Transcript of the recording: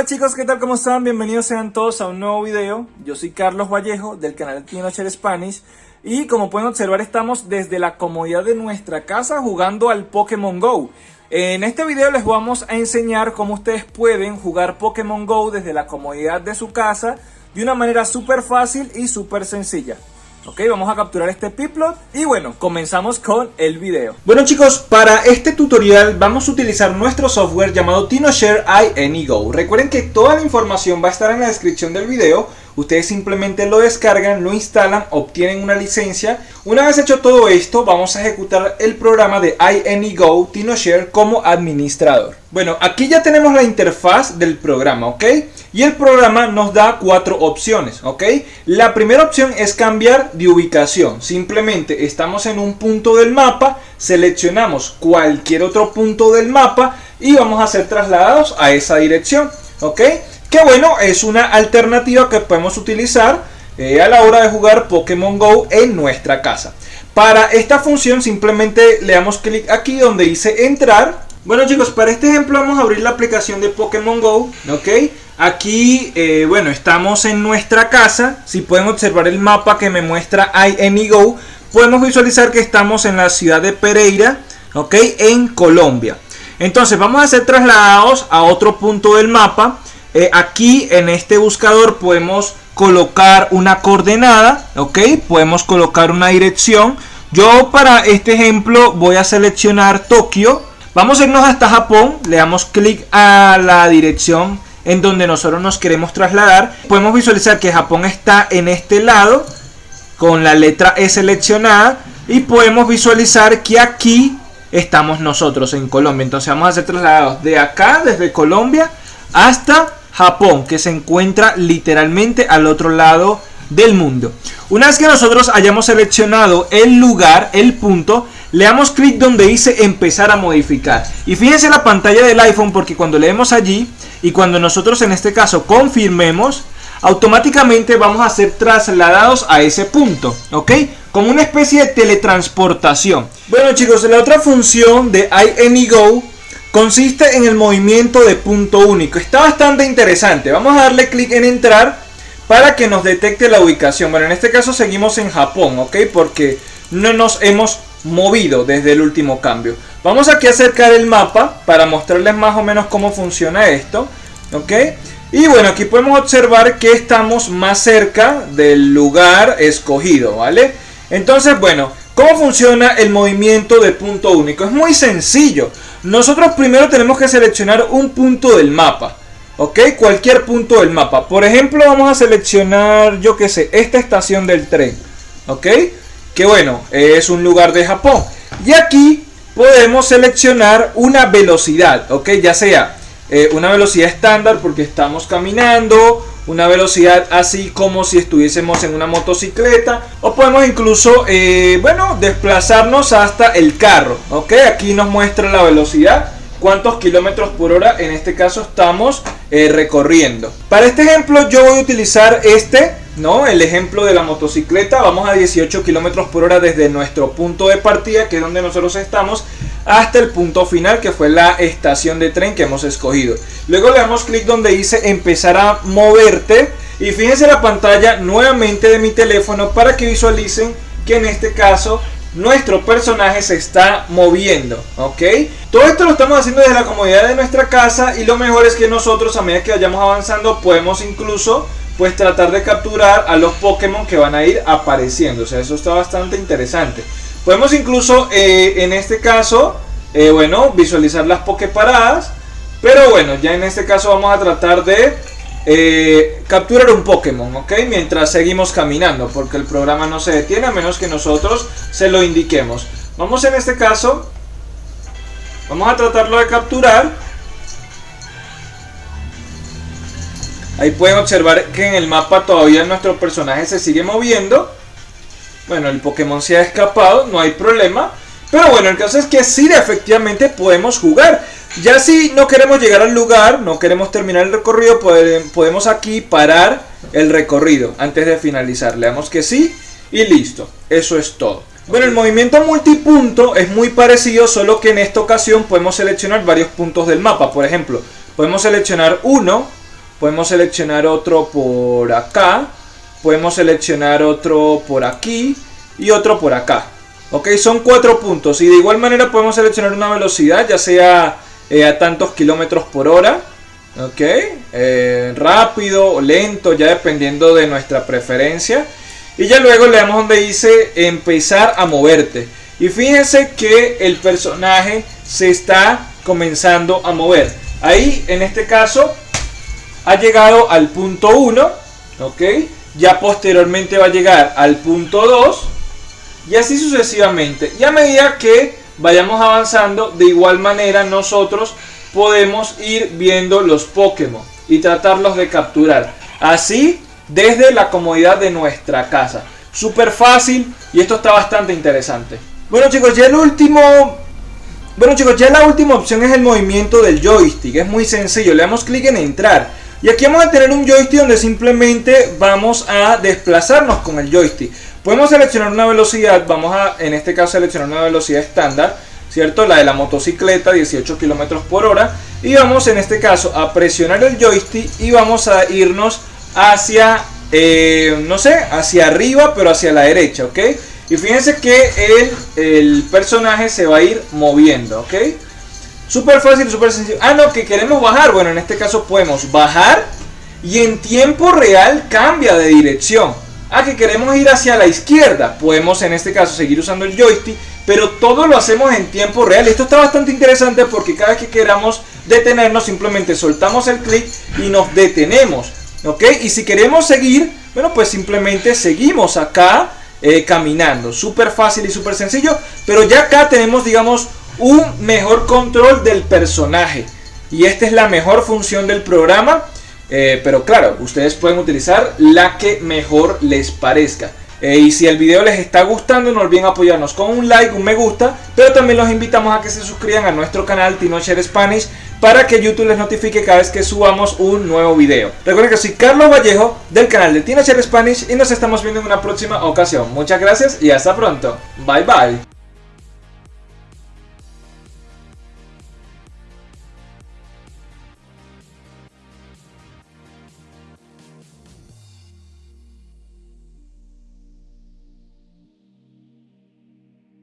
Hola chicos, ¿qué tal? ¿Cómo están? Bienvenidos sean todos a un nuevo video. Yo soy Carlos Vallejo del canal Tinocher Spanish y como pueden observar estamos desde la comodidad de nuestra casa jugando al Pokémon GO. En este video les vamos a enseñar cómo ustedes pueden jugar Pokémon GO desde la comodidad de su casa de una manera súper fácil y súper sencilla. Ok, vamos a capturar este Piplot y bueno, comenzamos con el video. Bueno chicos, para este tutorial vamos a utilizar nuestro software llamado TinoShare iAnyGo. Recuerden que toda la información va a estar en la descripción del video. Ustedes simplemente lo descargan, lo instalan, obtienen una licencia. Una vez hecho todo esto, vamos a ejecutar el programa de iAnyGo TinoShare como administrador. Bueno, aquí ya tenemos la interfaz del programa, ¿ok? Y el programa nos da cuatro opciones, ¿ok? La primera opción es cambiar de ubicación. Simplemente estamos en un punto del mapa, seleccionamos cualquier otro punto del mapa y vamos a ser trasladados a esa dirección, ¿ok? Que bueno, es una alternativa que podemos utilizar eh, a la hora de jugar Pokémon GO en nuestra casa. Para esta función simplemente le damos clic aquí donde dice entrar bueno chicos, para este ejemplo vamos a abrir la aplicación de Pokémon GO, ¿ok? Aquí, eh, bueno, estamos en nuestra casa, si pueden observar el mapa que me muestra iAnyGo, podemos visualizar que estamos en la ciudad de Pereira, ¿ok? En Colombia. Entonces vamos a ser trasladados a otro punto del mapa. Eh, aquí en este buscador podemos colocar una coordenada, ¿ok? Podemos colocar una dirección. Yo para este ejemplo voy a seleccionar Tokio, Vamos a irnos hasta Japón, le damos clic a la dirección en donde nosotros nos queremos trasladar. Podemos visualizar que Japón está en este lado con la letra E seleccionada y podemos visualizar que aquí estamos nosotros en Colombia. Entonces vamos a ser trasladados de acá, desde Colombia, hasta Japón, que se encuentra literalmente al otro lado del mundo. Una vez que nosotros hayamos seleccionado el lugar, el punto, le damos clic donde dice empezar a modificar. Y fíjense la pantalla del iPhone porque cuando leemos allí y cuando nosotros en este caso confirmemos, automáticamente vamos a ser trasladados a ese punto, ¿ok? Como una especie de teletransportación. Bueno chicos, la otra función de iAnyGo consiste en el movimiento de punto único. Está bastante interesante. Vamos a darle clic en entrar para que nos detecte la ubicación. Bueno, en este caso seguimos en Japón, ¿ok? Porque no nos hemos movido desde el último cambio. Vamos aquí a acercar el mapa para mostrarles más o menos cómo funciona esto. ¿Ok? Y bueno, aquí podemos observar que estamos más cerca del lugar escogido, ¿vale? Entonces, bueno, ¿cómo funciona el movimiento de punto único? Es muy sencillo. Nosotros primero tenemos que seleccionar un punto del mapa. ¿Ok? Cualquier punto del mapa. Por ejemplo, vamos a seleccionar, yo qué sé, esta estación del tren. ¿Ok? Que bueno, es un lugar de Japón. Y aquí podemos seleccionar una velocidad, ok, ya sea eh, una velocidad estándar porque estamos caminando, una velocidad así como si estuviésemos en una motocicleta o podemos incluso, eh, bueno, desplazarnos hasta el carro, ok, aquí nos muestra la velocidad cuántos kilómetros por hora en este caso estamos eh, recorriendo. Para este ejemplo yo voy a utilizar este, ¿no? El ejemplo de la motocicleta. Vamos a 18 kilómetros por hora desde nuestro punto de partida, que es donde nosotros estamos, hasta el punto final, que fue la estación de tren que hemos escogido. Luego le damos clic donde dice empezar a moverte. Y fíjense la pantalla nuevamente de mi teléfono para que visualicen que en este caso nuestro personaje se está moviendo, ¿ok? Todo esto lo estamos haciendo desde la comodidad de nuestra casa y lo mejor es que nosotros a medida que vayamos avanzando podemos incluso pues tratar de capturar a los Pokémon que van a ir apareciendo, o sea, eso está bastante interesante. Podemos incluso eh, en este caso, eh, bueno, visualizar las Poképaradas, pero bueno, ya en este caso vamos a tratar de eh, capturar un Pokémon, ¿ok? Mientras seguimos caminando, porque el programa no se detiene a menos que nosotros se lo indiquemos. Vamos en este caso, vamos a tratarlo de capturar. Ahí pueden observar que en el mapa todavía nuestro personaje se sigue moviendo. Bueno, el Pokémon se ha escapado, no hay problema. Pero bueno, el caso es que sí, efectivamente podemos jugar. Ya si no queremos llegar al lugar, no queremos terminar el recorrido, podemos aquí parar el recorrido antes de finalizar. Le damos que sí y listo. Eso es todo. Bueno, el movimiento multipunto es muy parecido, solo que en esta ocasión podemos seleccionar varios puntos del mapa. Por ejemplo, podemos seleccionar uno, podemos seleccionar otro por acá, podemos seleccionar otro por aquí y otro por acá. Ok, son cuatro puntos y de igual manera podemos seleccionar una velocidad, ya sea eh, a tantos kilómetros por hora. Ok, eh, rápido o lento, ya dependiendo de nuestra preferencia. Y ya luego le damos donde dice empezar a moverte. Y fíjense que el personaje se está comenzando a mover. Ahí, en este caso, ha llegado al punto 1. Ok, ya posteriormente va a llegar al punto 2 y así sucesivamente. Y a medida que vayamos avanzando, de igual manera nosotros podemos ir viendo los Pokémon y tratarlos de capturar. Así desde la comodidad de nuestra casa. Súper fácil y esto está bastante interesante. Bueno chicos, ya el último... Bueno chicos, ya la última opción es el movimiento del joystick. Es muy sencillo, le damos clic en entrar. Y aquí vamos a tener un joystick donde simplemente vamos a desplazarnos con el joystick. Podemos seleccionar una velocidad, vamos a en este caso seleccionar una velocidad estándar, ¿cierto? La de la motocicleta, 18 km por hora. Y vamos en este caso a presionar el joystick y vamos a irnos hacia, eh, no sé, hacia arriba, pero hacia la derecha, ¿ok? Y fíjense que el, el personaje se va a ir moviendo, ¿ok? Súper fácil, súper sencillo. Ah, no, que queremos bajar. Bueno, en este caso podemos bajar y en tiempo real cambia de dirección. Ah, que queremos ir hacia la izquierda. Podemos en este caso seguir usando el joystick, pero todo lo hacemos en tiempo real. Esto está bastante interesante porque cada vez que queramos detenernos simplemente soltamos el clic y nos detenemos. ¿Ok? Y si queremos seguir, bueno, pues simplemente seguimos acá eh, caminando. Súper fácil y súper sencillo. Pero ya acá tenemos, digamos, un mejor control del personaje. Y esta es la mejor función del programa. Eh, pero claro, ustedes pueden utilizar la que mejor les parezca. Eh, y si el video les está gustando, no olviden apoyarnos con un like, un me gusta, pero también los invitamos a que se suscriban a nuestro canal Tinocher Spanish para que YouTube les notifique cada vez que subamos un nuevo video. Recuerden que soy Carlos Vallejo del canal de Tinocher Spanish y nos estamos viendo en una próxima ocasión. Muchas gracias y hasta pronto. Bye bye.